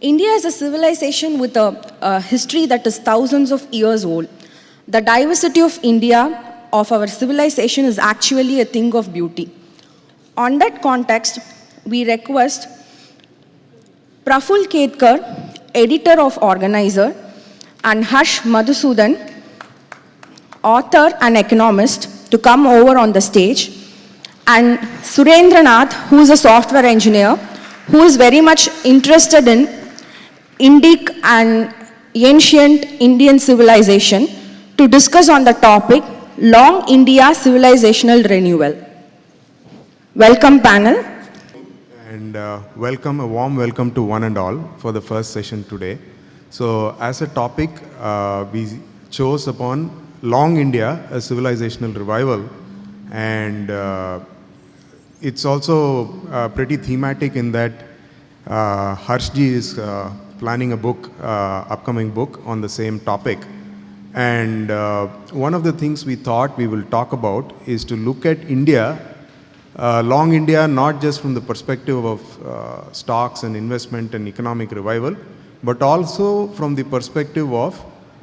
India is a civilization with a, a history that is thousands of years old. The diversity of India, of our civilization, is actually a thing of beauty. On that context, we request Praful Ketkar, editor of Organizer, and Harsh Madhusudan, author and economist, to come over on the stage, and Surendranath, who is a software engineer, who is very much interested in Indic and ancient Indian civilization, to discuss on the topic Long India Civilizational Renewal. Welcome panel. And uh, welcome, a warm welcome to one and all for the first session today. So as a topic, uh, we chose upon Long India, a civilizational revival. And uh, it's also uh, pretty thematic in that uh, Harshji is uh, planning a book, uh, upcoming book on the same topic. And uh, one of the things we thought we will talk about is to look at India uh, long India, not just from the perspective of uh, stocks and investment and economic revival, but also from the perspective of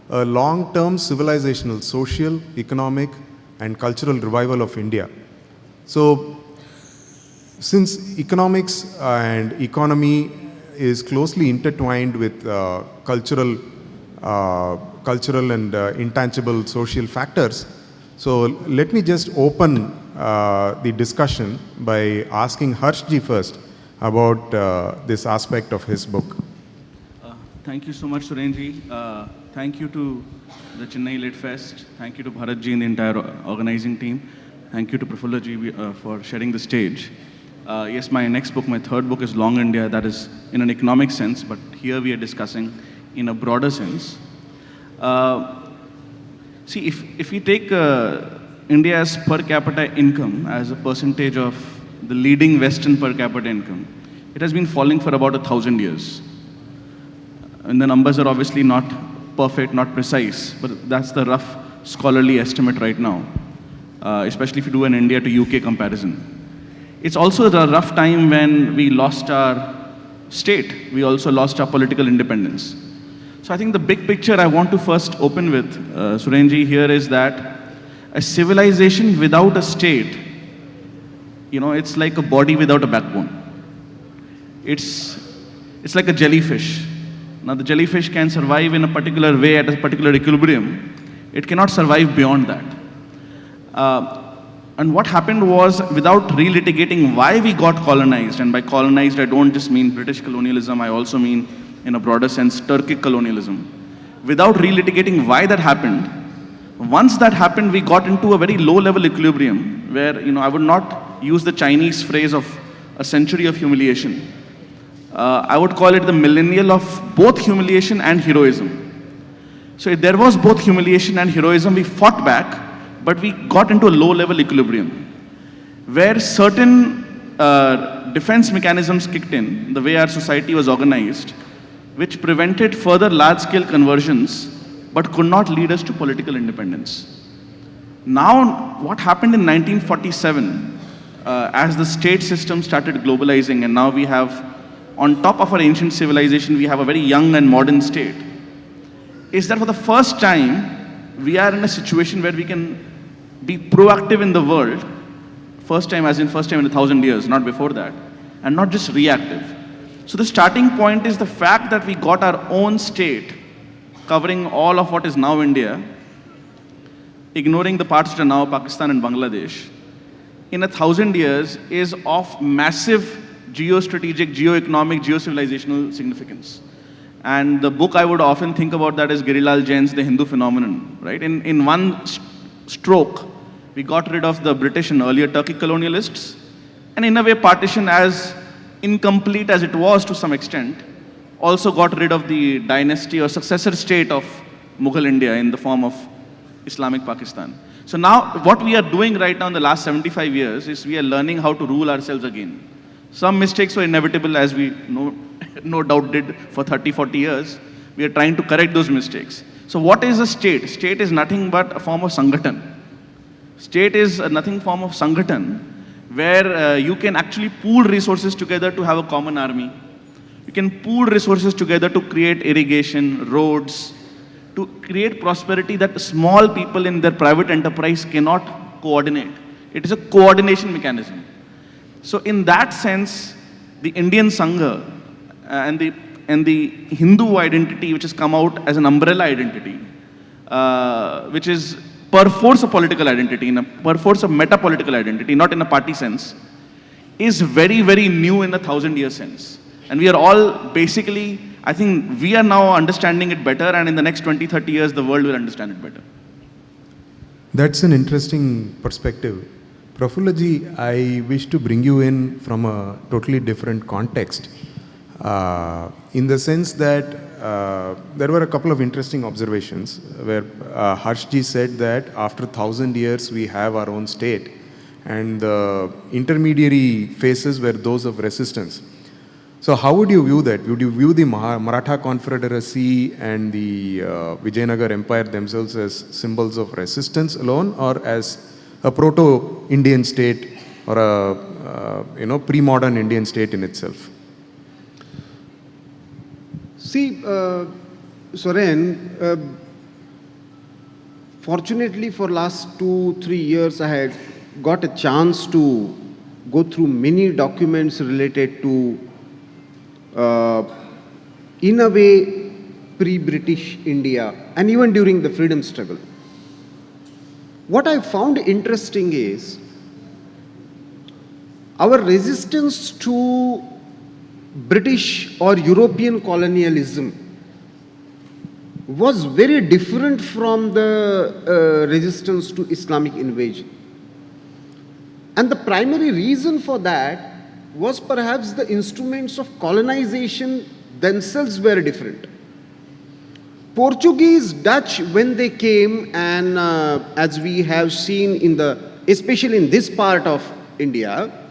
a long-term civilizational, social, economic, and cultural revival of India. So, since economics and economy is closely intertwined with uh, cultural, uh, cultural and uh, intangible social factors, so let me just open uh, the discussion by asking Harshji first about uh, this aspect of his book. Thank you so much, Surenji. Uh, thank you to the Chennai Lit Fest. Thank you to Bharatji and the entire organizing team. Thank you to Prafullaji uh, for sharing the stage. Uh, yes, my next book, my third book is Long India, that is in an economic sense, but here we are discussing in a broader sense. Uh, see, if, if we take uh, India's per capita income as a percentage of the leading Western per capita income, it has been falling for about a thousand years. And the numbers are obviously not perfect, not precise, but that's the rough scholarly estimate right now, uh, especially if you do an India to UK comparison. It's also the rough time when we lost our state. We also lost our political independence. So I think the big picture I want to first open with, uh, Surenji, here is that a civilization without a state, you know, it's like a body without a backbone. It's, it's like a jellyfish. Now the jellyfish can survive in a particular way at a particular equilibrium. It cannot survive beyond that. Uh, and what happened was, without relitigating why we got colonized, and by colonized I don't just mean British colonialism, I also mean, in a broader sense, Turkic colonialism. Without relitigating why that happened, once that happened, we got into a very low-level equilibrium, where, you know, I would not use the Chinese phrase of a century of humiliation. Uh, I would call it the millennial of both humiliation and heroism. So if there was both humiliation and heroism, we fought back, but we got into a low-level equilibrium where certain uh, defense mechanisms kicked in, the way our society was organized, which prevented further large-scale conversions, but could not lead us to political independence. Now, what happened in 1947, uh, as the state system started globalizing, and now we have, on top of our ancient civilization, we have a very young and modern state, is that for the first time, we are in a situation where we can be proactive in the world, first time as in first time in a thousand years, not before that, and not just reactive. So the starting point is the fact that we got our own state covering all of what is now India, ignoring the parts that are now Pakistan and Bangladesh, in a thousand years is of massive geostrategic, geoeconomic, geocivilizational significance. And the book I would often think about that is Girilal Jain's The Hindu Phenomenon, right? In, in one stroke, we got rid of the British and earlier Turkic colonialists, and in a way partition as incomplete as it was to some extent, also got rid of the dynasty or successor state of Mughal India in the form of Islamic Pakistan. So now what we are doing right now in the last 75 years is we are learning how to rule ourselves again. Some mistakes were inevitable as we no, no doubt did for 30, 40 years. We are trying to correct those mistakes. So what is a state? State is nothing but a form of Sangathan. State is nothing form of Sangathan, where uh, you can actually pool resources together to have a common army, You can pool resources together to create irrigation, roads, to create prosperity that small people in their private enterprise cannot coordinate. It is a coordination mechanism. So in that sense, the Indian Sangha uh, and the and the Hindu identity, which has come out as an umbrella identity, uh, which is per force a political identity, in a, per force a meta-political identity, not in a party sense, is very, very new in a thousand year sense. And we are all basically, I think we are now understanding it better and in the next 20, 30 years, the world will understand it better. That's an interesting perspective. Prafullaji, I wish to bring you in from a totally different context. Uh, in the sense that uh, there were a couple of interesting observations where uh, Harshji said that after thousand years we have our own state and the intermediary phases were those of resistance. So how would you view that? Would you view the Maratha Confederacy and the uh, Vijayanagar Empire themselves as symbols of resistance alone or as a proto-Indian state or a uh, you know pre-modern Indian state in itself? See, uh, Suren, uh, fortunately for last two, three years, I had got a chance to go through many documents related to, uh, in a way, pre-British India and even during the freedom struggle. What I found interesting is our resistance to British or European colonialism was very different from the uh, resistance to Islamic invasion. And the primary reason for that was perhaps the instruments of colonization themselves were different. Portuguese, Dutch, when they came, and uh, as we have seen in the, especially in this part of India,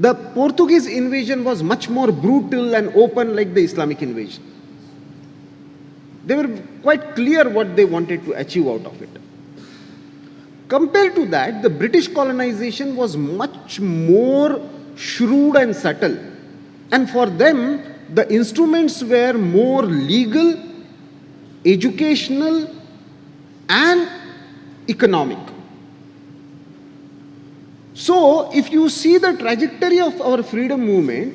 the Portuguese invasion was much more brutal and open like the Islamic invasion. They were quite clear what they wanted to achieve out of it. Compared to that, the British colonization was much more shrewd and subtle. And for them, the instruments were more legal, educational, and economic. So, if you see the trajectory of our freedom movement,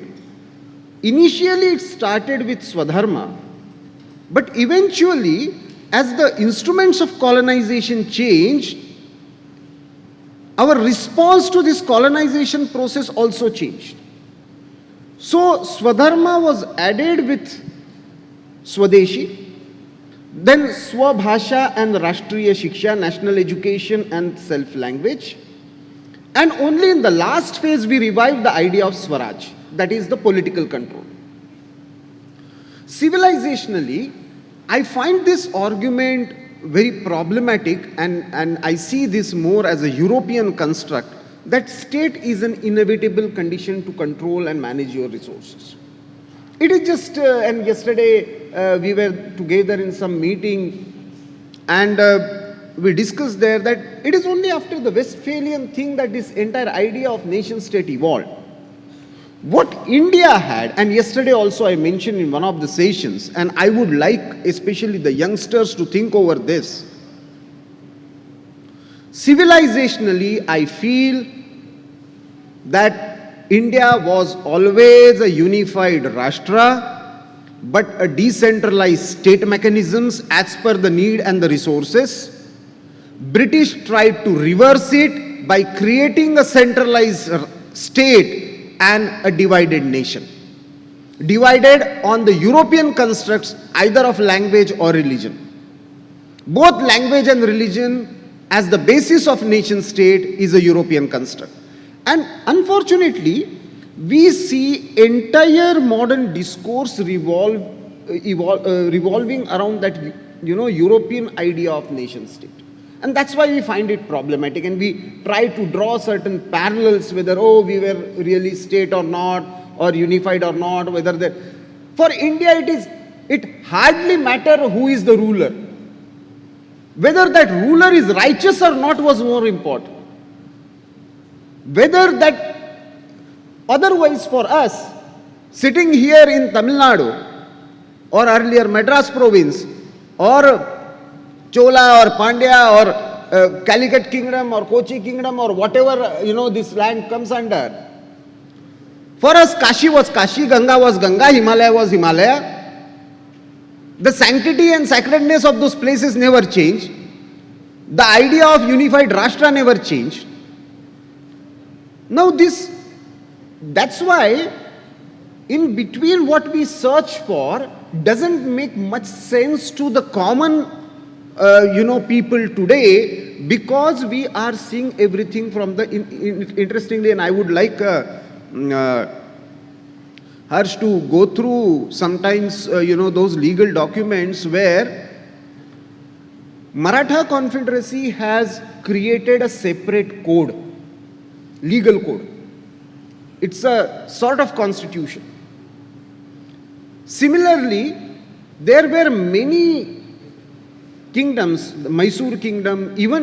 initially it started with Swadharma, but eventually, as the instruments of colonization changed, our response to this colonization process also changed. So, Swadharma was added with Swadeshi, then Swabhasha and Rashtriya Shiksha, national education and self-language. And only in the last phase we revived the idea of Swaraj, that is the political control. Civilizationally, I find this argument very problematic and, and I see this more as a European construct that state is an inevitable condition to control and manage your resources. It is just, uh, and yesterday uh, we were together in some meeting and uh, we discussed there that it is only after the Westphalian thing that this entire idea of nation state evolved. What India had, and yesterday also I mentioned in one of the sessions, and I would like especially the youngsters to think over this. Civilizationally, I feel that India was always a unified Rashtra, but a decentralized state mechanisms as per the need and the resources. British tried to reverse it by creating a centralized state and a divided nation. Divided on the European constructs either of language or religion. Both language and religion as the basis of nation state is a European construct. And unfortunately, we see entire modern discourse revolve, evol uh, revolving around that you know, European idea of nation state. And that's why we find it problematic and we try to draw certain parallels whether, oh, we were really state or not, or unified or not, whether the... For India, it is, it hardly matter who is the ruler. Whether that ruler is righteous or not was more important. Whether that, otherwise for us, sitting here in Tamil Nadu or earlier Madras province or Chola or Pandya or uh, Calicut kingdom or Kochi kingdom or whatever you know this land comes under. For us, Kashi was Kashi, Ganga was Ganga, Himalaya was Himalaya. The sanctity and sacredness of those places never changed. The idea of unified Rashtra never changed. Now this, that's why in between what we search for doesn't make much sense to the common, uh, you know, people today because we are seeing everything from the, in, in, interestingly, and I would like uh, mm, uh, Harsh to go through sometimes, uh, you know, those legal documents where Maratha Confederacy has created a separate code, legal code. It's a sort of constitution. Similarly, there were many kingdoms, the Mysore kingdom, even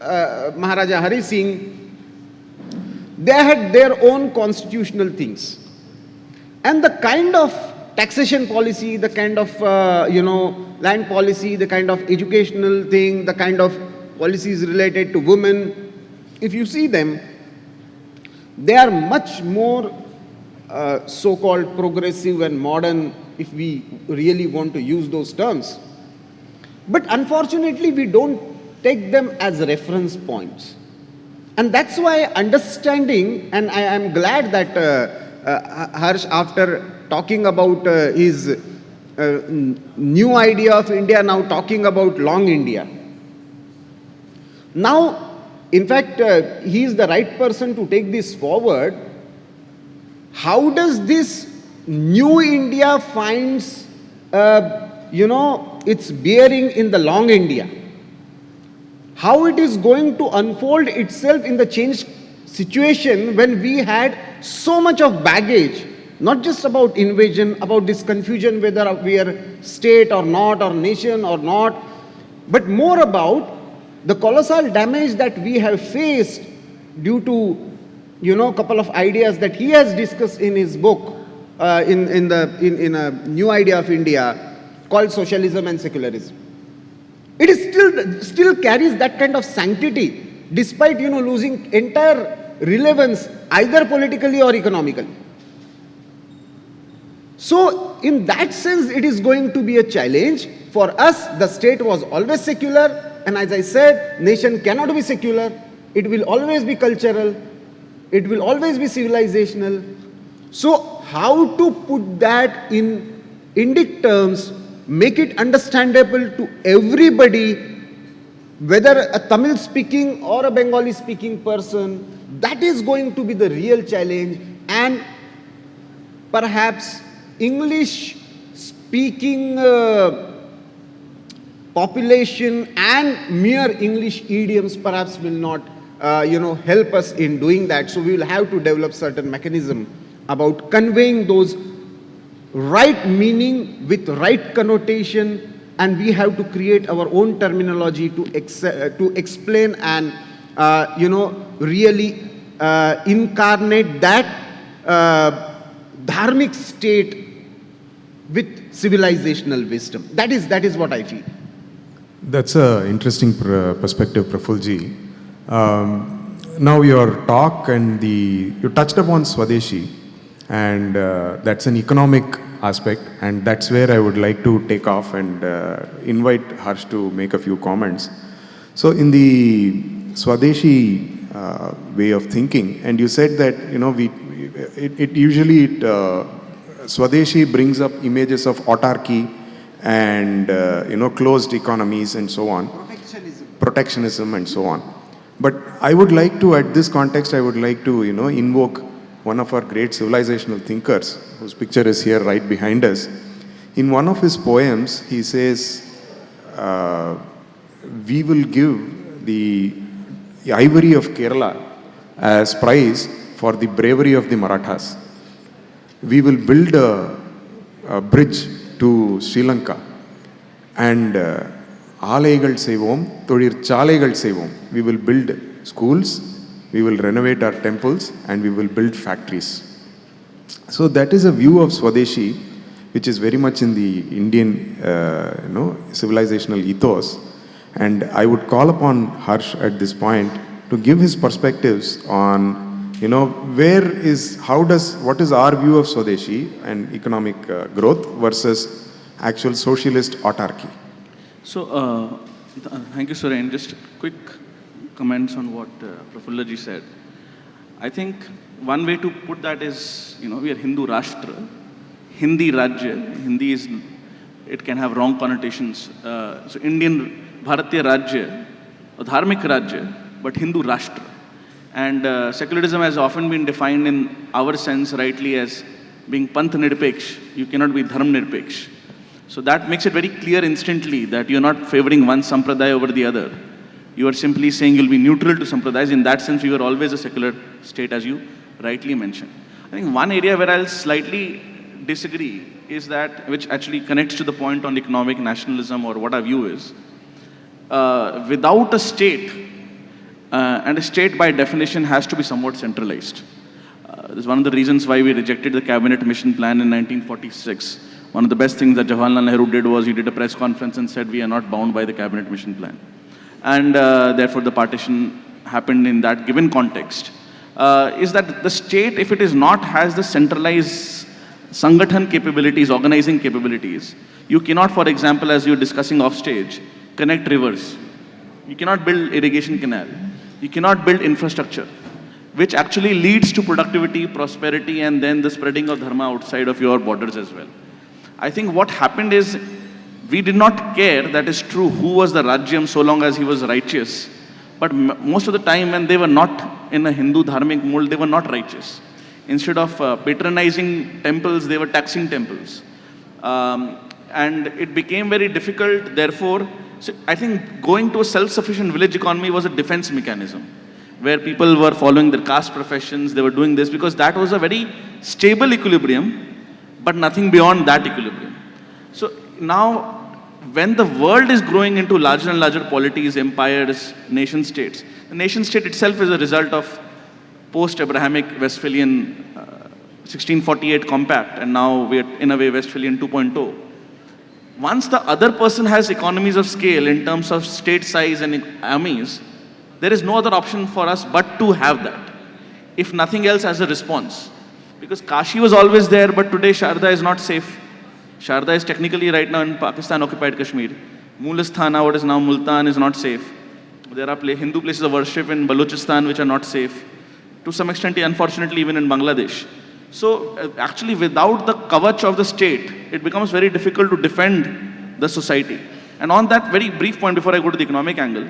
uh, Maharaja Hari Singh, they had their own constitutional things. And the kind of taxation policy, the kind of, uh, you know, land policy, the kind of educational thing, the kind of policies related to women, if you see them, they are much more uh, so-called progressive and modern if we really want to use those terms. But unfortunately, we don't take them as reference points. And that's why understanding, and I am glad that uh, uh, Harsh, after talking about uh, his uh, new idea of India, now talking about long India. Now, in fact, uh, he is the right person to take this forward. How does this new India finds, uh, you know, its bearing in the long India? How it is going to unfold itself in the changed situation when we had so much of baggage, not just about invasion, about this confusion whether we are state or not, or nation or not, but more about the colossal damage that we have faced due to, you know, a couple of ideas that he has discussed in his book, uh, in, in, the, in, in a new idea of India called Socialism and Secularism. It is still, still carries that kind of sanctity despite, you know, losing entire relevance either politically or economically. So, in that sense, it is going to be a challenge. For us, the state was always secular, and as I said, nation cannot be secular. It will always be cultural. It will always be civilizational. So, how to put that in Indic terms, make it understandable to everybody, whether a Tamil speaking or a Bengali speaking person, that is going to be the real challenge. And perhaps English speaking uh, population and mere English idioms perhaps will not, uh, you know, help us in doing that. So we will have to develop certain mechanism about conveying those right meaning with right connotation and we have to create our own terminology to, ex- uh, to explain and, uh, you know, really uh, incarnate that uh, dharmic state with civilizational wisdom. That is, that is what I feel. That's an interesting pr- perspective, Prafulji. Um, now, your talk and the you touched upon Swadeshi, and uh, that's an economic aspect, and that's where I would like to take off and uh, invite Harsh to make a few comments. So, in the Swadeshi uh, way of thinking, and you said that you know we it, it usually it, uh, Swadeshi brings up images of autarky and uh, you know closed economies and so on. Protectionism. And so on. But i would like to at this context i would like to you know invoke one of our great civilizational thinkers whose picture is here right behind us in one of his poems he says uh, we will give the ivory of kerala as prize for the bravery of the marathas we will build a, a bridge to Sri Lanka and uh, ஆலைகள் செய்வோம் தொழிற்சாலைகள் செய்வோம் we will build schools we will renovate our temples and we will build factories So that is a view of Swadeshi, which is very much in the Indian, uh, you know, civilizational ethos. And I would call upon Harsh at this point to give his perspectives on, you know, where is, how does, what is our view of Swadeshi and economic uh, growth versus actual socialist autarky? So, uh, th- uh, thank you, Suren. Just quick comments on what uh, Prafulla ji said. I think one way to put that is, you know, we are Hindu Rashtra, Hindi Rajya. Hindi is, it can have wrong connotations. Uh, so, Indian Bharatiya Rajya, a Dharmik Rajya, but Hindu Rashtra. And uh, secularism has often been defined in our sense rightly as being Panth Nirpeksh. You cannot be Dharm Nirpeksh. So that makes it very clear instantly that you're not favoring one sampradaya over the other. You are simply saying you'll be neutral to sampradayas. In that sense, we were always a secular state, as you rightly mentioned. I think one area where I'll slightly disagree is that, which actually connects to the point on economic nationalism or what our view is. Uh, without a state, uh, and a state by definition has to be somewhat centralized. Uh, this is one of the reasons why we rejected the cabinet mission plan in 1946. One of the best things that Jawaharlal Nehru did was he did a press conference and said we are not bound by the cabinet mission plan. And uh, therefore the partition happened in that given context. Uh, is that the state, if it is not, has the centralized Sangathan capabilities, organizing capabilities. You cannot, for example, as you're discussing offstage, connect rivers. You cannot build irrigation canal. You cannot build infrastructure, which actually leads to productivity, prosperity, and then the spreading of dharma outside of your borders as well. I think what happened is we did not care, that is true, who was the Rajyam so long as he was righteous. But most of the time when they were not in a Hindu dharmic mold, they were not righteous. Instead of uh, patronizing temples, they were taxing temples. Um, and it became very difficult, therefore, so I think going to a self-sufficient village economy was a defense mechanism where people were following their caste professions, they were doing this because that was a very stable equilibrium, but nothing beyond that equilibrium. So now, when the world is growing into larger and larger polities, empires, nation states, the nation state itself is a result of post-Abrahamic Westphalian uh, 1648 compact, and now we are in a way Westphalian 2.0. Once the other person has economies of scale in terms of state size and armies, there is no other option for us but to have that, if nothing else as a response. Because Kashi was always there, but today Sharda is not safe. Sharda is technically right now in Pakistan occupied Kashmir. Mulasthana, what is now Multan, is not safe. There are Hindu places of worship in Balochistan which are not safe. To some extent, unfortunately, even in Bangladesh. So, uh, actually, without the kavach of the state, it becomes very difficult to defend the society. And on that very brief point, before I go to the economic angle,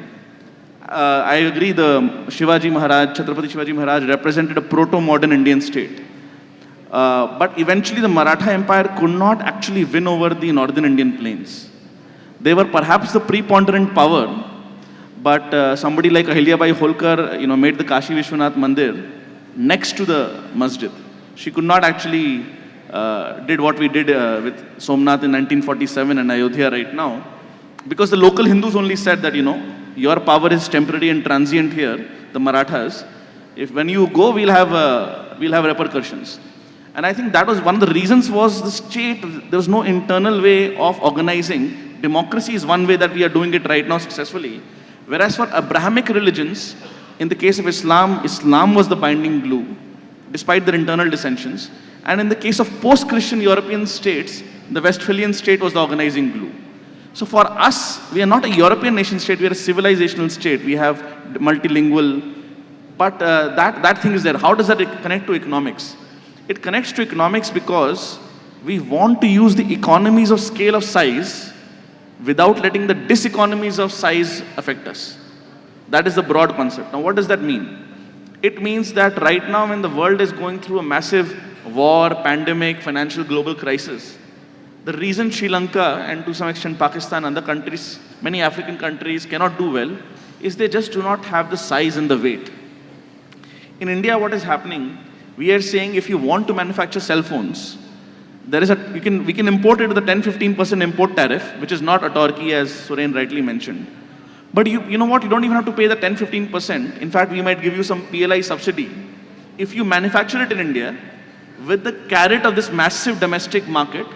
uh, I agree the Shivaji Maharaj, Chhatrapati Shivaji Maharaj represented a proto-modern Indian state. Uh, but eventually the Maratha Empire could not actually win over the northern Indian plains. They were perhaps the preponderant power, but uh, somebody like Ahilyabai Holkar, you know, made the Kashi Vishwanath Mandir next to the masjid. She could not actually uh, did what we did uh, with Somnath in 1947 and Ayodhya right now, because the local Hindus only said that, you know, your power is temporary and transient here, the Marathas. If when you go, we'll have, uh, we'll have repercussions. And I think that was one of the reasons was the state, there was no internal way of organizing. Democracy is one way that we are doing it right now successfully. Whereas for Abrahamic religions, in the case of Islam, Islam was the binding glue, despite their internal dissensions. And in the case of post-Christian European states, the Westphalian state was the organizing glue. So for us, we are not a European nation state, we are a civilizational state. We have multilingual, but uh, that, that thing is there. How does that connect to economics? It connects to economics because we want to use the economies of scale of size without letting the diseconomies of size affect us. That is the broad concept. Now, what does that mean? It means that right now, when the world is going through a massive war, pandemic, financial global crisis, the reason Sri Lanka and to some extent Pakistan and other countries, many African countries cannot do well is they just do not have the size and the weight. In India, what is happening? We are saying if you want to manufacture cell phones, there is a, you can, we can import it with a 10-15% import tariff, which is not a autarky as Suren rightly mentioned. But you, you know what, you don't even have to pay the 10-15%. In fact, we might give you some PLI subsidy. If you manufacture it in India, with the carrot of this massive domestic market,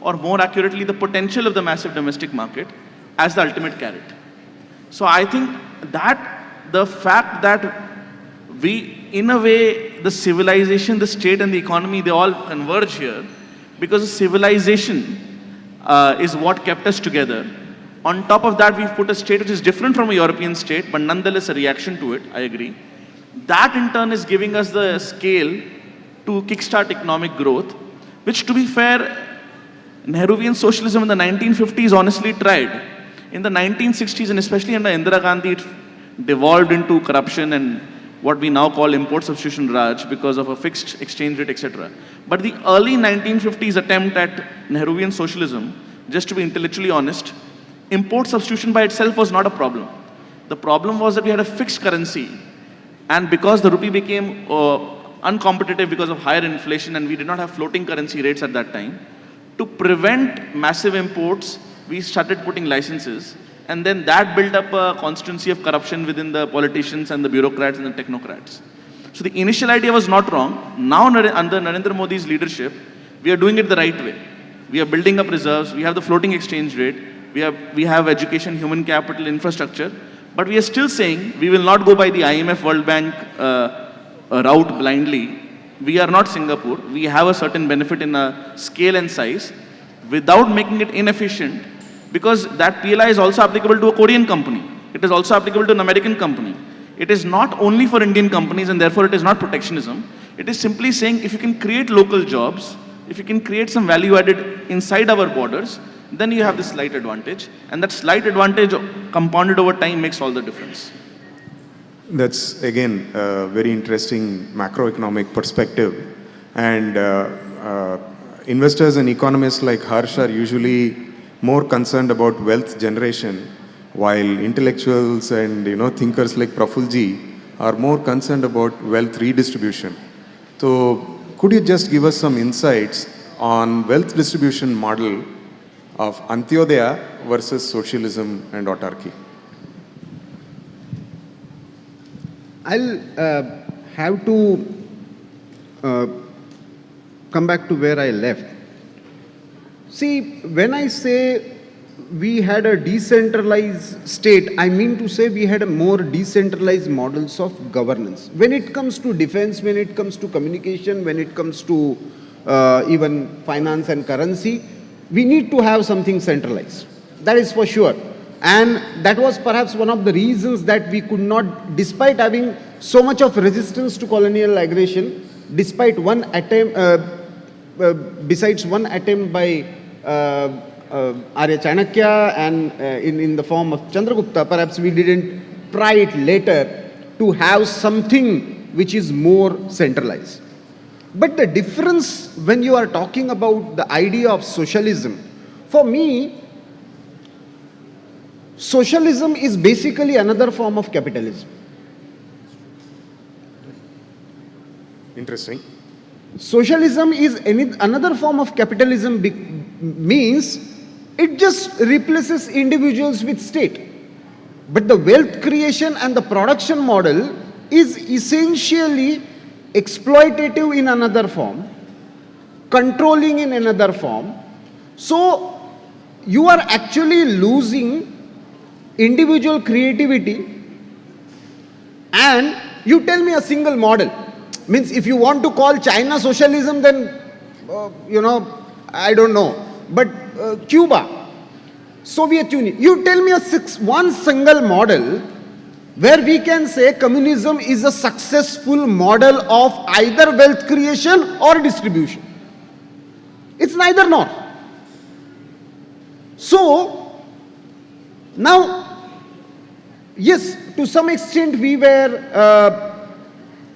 or more accurately, the potential of the massive domestic market as the ultimate carrot. So I think that the fact that we, in a way, the civilization, the state and the economy, they all converge here because civilization uh, is what kept us together. On top of that, we've put a state which is different from a European state, but nonetheless a reaction to it, I agree. That in turn is giving us the scale to kickstart economic growth, which to be fair, Nehruvian socialism in the 1950s honestly tried. In the 1960s and especially under Indira Gandhi, it devolved into corruption and what we now call import substitution Raj because of a fixed exchange rate, etc. But the early 1950s attempt at Nehruvian socialism, just to be intellectually honest, import substitution by itself was not a problem. The problem was that we had a fixed currency and because the rupee became uh, uncompetitive because of higher inflation and we did not have floating currency rates at that time, to prevent massive imports, we started putting licenses and then that built up a constituency of corruption within the politicians and the bureaucrats and the technocrats. So the initial idea was not wrong. Now under Narendra Modi's leadership, we are doing it the right way. We are building up reserves, we have the floating exchange rate, we have, we have education, human capital, infrastructure, but we are still saying we will not go by the IMF World Bank uh, uh, route blindly. We are not Singapore. We have a certain benefit in a scale and size without making it inefficient because that PLI is also applicable to a Korean company. It is also applicable to an American company. It is not only for Indian companies and therefore it is not protectionism. It is simply saying if you can create local jobs, if you can create some value added inside our borders, then you have this slight advantage. And that slight advantage compounded over time makes all the difference. That's again a very interesting macroeconomic perspective. And uh, uh, investors and economists like Harsh are usually more concerned about wealth generation, while intellectuals and you know thinkers like Prafulji are more concerned about wealth redistribution. So could you just give us some insights on wealth distribution model of Antyodaya versus socialism and autarky? I'll uh, have to uh, come back to where I left. See, when I say we had a decentralized state, I mean to say we had a more decentralized models of governance. When it comes to defense, when it comes to communication, when it comes to uh, even finance and currency, we need to have something centralized. That is for sure. And that was perhaps one of the reasons that we could not, despite having so much of resistance to colonial aggression, despite one attempt, uh, uh, besides one attempt by Arya Chanakya and uh, in, in the form of Chandragupta, perhaps we didn't try it later to have something which is more centralized. But the difference when you are talking about the idea of socialism, for me, socialism is basically another form of capitalism. Interesting. Socialism is any, another form of capitalism means it just replaces individuals with state. But the wealth creation and the production model is essentially exploitative in another form, controlling in another form. So you are actually losing individual creativity and you tell me a single model. Means if you want to call China socialism then, uh, you know, I don't know. But uh, Cuba, Soviet Union, you tell me a six, one single model where we can say communism is a successful model of either wealth creation or distribution. It's neither nor. So, now, yes, to some extent we were uh,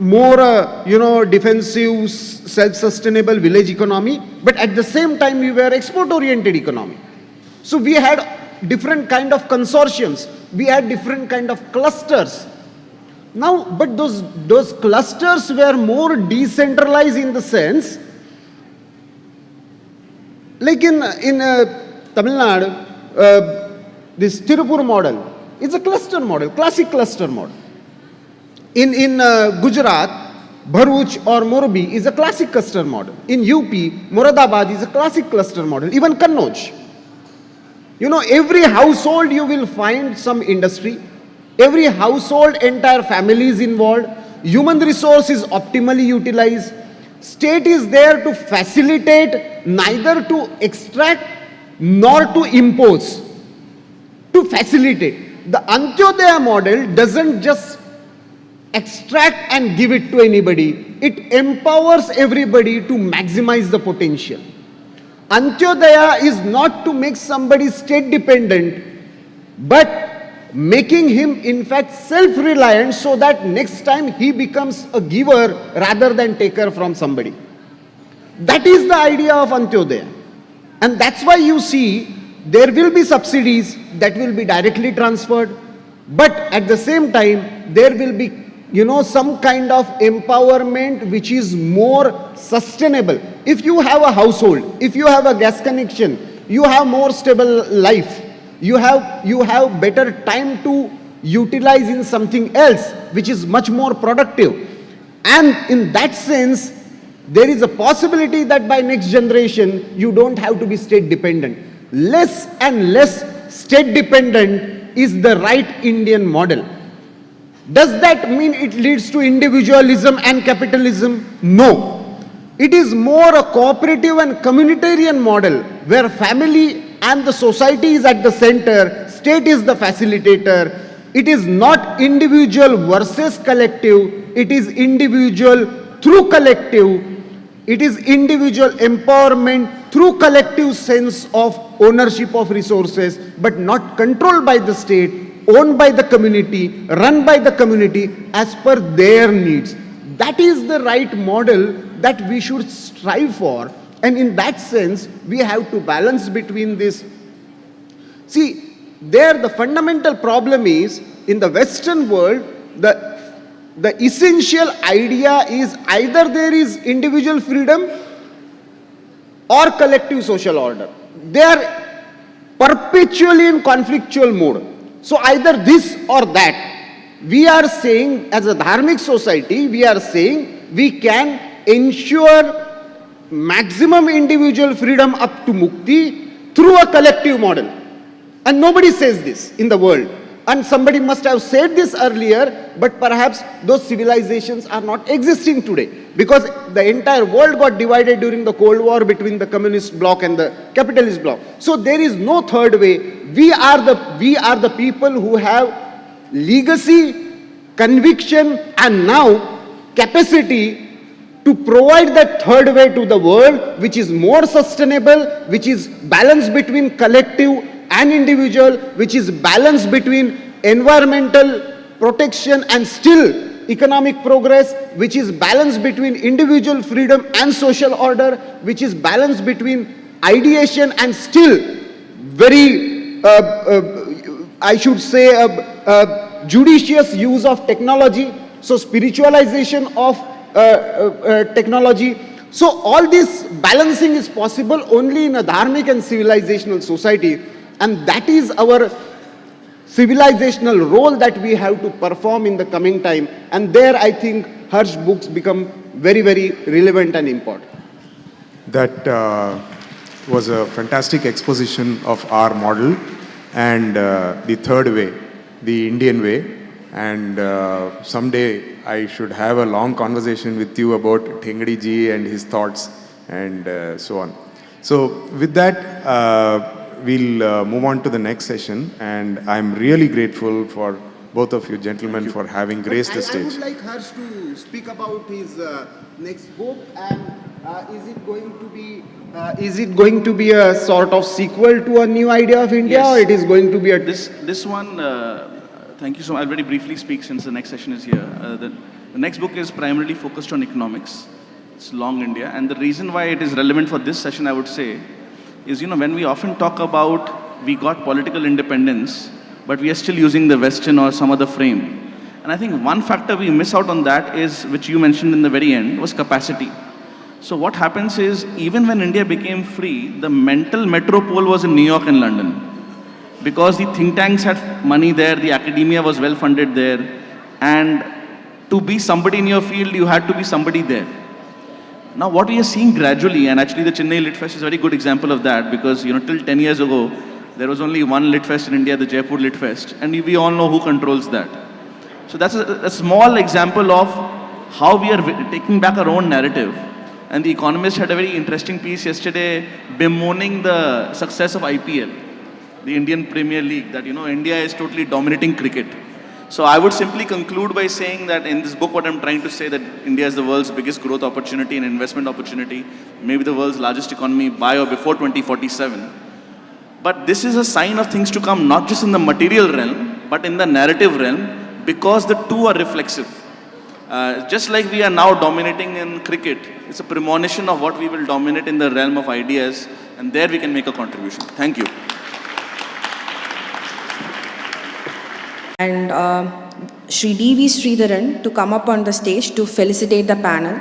more, uh, you know, defensive, self-sustainable village economy, but at the same time we were export-oriented economy. So we had different kind of consortiums we had different kind of clusters. Now, but those, those clusters were more decentralized in the sense, like in, in uh, Tamil Nadu, uh, this Tirupur model is a cluster model, classic cluster model. In, in uh, Gujarat, Bharuch or Morbi is a classic cluster model. In UP, Moradabad is a classic cluster model, even Kannauj. You know, every household you will find some industry, every household, entire family is involved, human resource is optimally utilized, state is there to facilitate, neither to extract nor to impose, to facilitate. The Antyodaya model doesn't just extract and give it to anybody. It empowers everybody to maximize the potential. Antyodaya is not to make somebody state dependent, but making him in fact self-reliant so that next time he becomes a giver rather than taker from somebody. That is the idea of Antyodaya. And that's why you see there will be subsidies that will be directly transferred, but at the same time there will be you know, some kind of empowerment which is more sustainable. If you have a household, if you have a gas connection, you have more stable life, you have, you have better time to utilize in something else which is much more productive. And in that sense, there is a possibility that by next generation, you don't have to be state dependent. Less and less state dependent is the right Indian model. Does that mean it leads to individualism and capitalism? No. It is more a cooperative and communitarian model where family and the society is at the center, state is the facilitator. It is not individual versus collective, it is individual through collective. It is individual empowerment through collective sense of ownership of resources, but not controlled by the state, owned by the community, run by the community as per their needs. That is the right model that we should strive for. And in that sense, we have to balance between this. See, there the fundamental problem is in the Western world, the, the essential idea is either there is individual freedom or collective social order. They are perpetually in conflictual mode. So either this or that. We are saying as a dharmic society, we are saying we can ensure maximum individual freedom up to mukti through a collective model. And nobody says this in the world. And somebody must have said this earlier, but perhaps those civilizations are not existing today. Because the entire world got divided during the Cold War between the communist bloc and the capitalist bloc. So there is no third way. We are the, we are the people who have legacy, conviction, and now capacity to provide that third way to the world, which is more sustainable, which is balanced between collective and individual, which is balanced between environmental protection and still economic progress, which is balanced between individual freedom and social order, which is balanced between ideation and still very, uh, uh, I should say, uh, uh judicious use of technology. So spiritualization of uh, uh, technology. So all this balancing is possible only in a dharmic and civilizational society. And that is our civilizational role that we have to perform in the coming time. And there I think Harsh books become very, very relevant and important. That uh, was a fantastic exposition of our model and uh, the third way, the Indian way. And uh, someday I should have a long conversation with you about Thengdi ji and his thoughts and uh, so on. So with that, uh, we'll uh, move on to the next session and I'm really grateful for both of you gentlemen you. for having graced the stage. I would like Harsh to speak about his uh, next book and uh, is it going to be uh, is it going to be a sort of sequel to a new idea of India yes. or it is going to be a... This, this one uh, Thank you so much. I'll very briefly speak since the next session is here. Uh, the, the next book is primarily focused on economics. It's Long India. And the reason why it is relevant for this session, I would say, is, you know, when we often talk about we got political independence, but we are still using the Western or some other frame. And I think one factor we miss out on that is, which you mentioned in the very end, was capacity. So what happens is, even when India became free, the mental metropole was in New York and London because the think tanks had money there, the academia was well funded there, and to be somebody in your field, you had to be somebody there. Now, what we are seeing gradually, and actually the Chennai Lit Fest is a very good example of that because, you know, till 10 years ago, there was only one Lit Fest in India, the Jaipur Lit Fest, and we all know who controls that. So that's a, a small example of how we are taking back our own narrative. And The Economist had a very interesting piece yesterday bemoaning the success of IPL, the Indian Premier League, that, you know, India is totally dominating cricket. So I would simply conclude by saying that in this book, what I'm trying to say that India is the world's biggest growth opportunity and investment opportunity, maybe the world's largest economy by or before 2047. But this is a sign of things to come, not just in the material realm, but in the narrative realm, because the two are reflexive. Uh, just like we are now dominating in cricket, it's a premonition of what we will dominate in the realm of ideas, and there we can make a contribution. Thank you. And uh, Sri D.V. Sridharan to come up on the stage to felicitate the panel.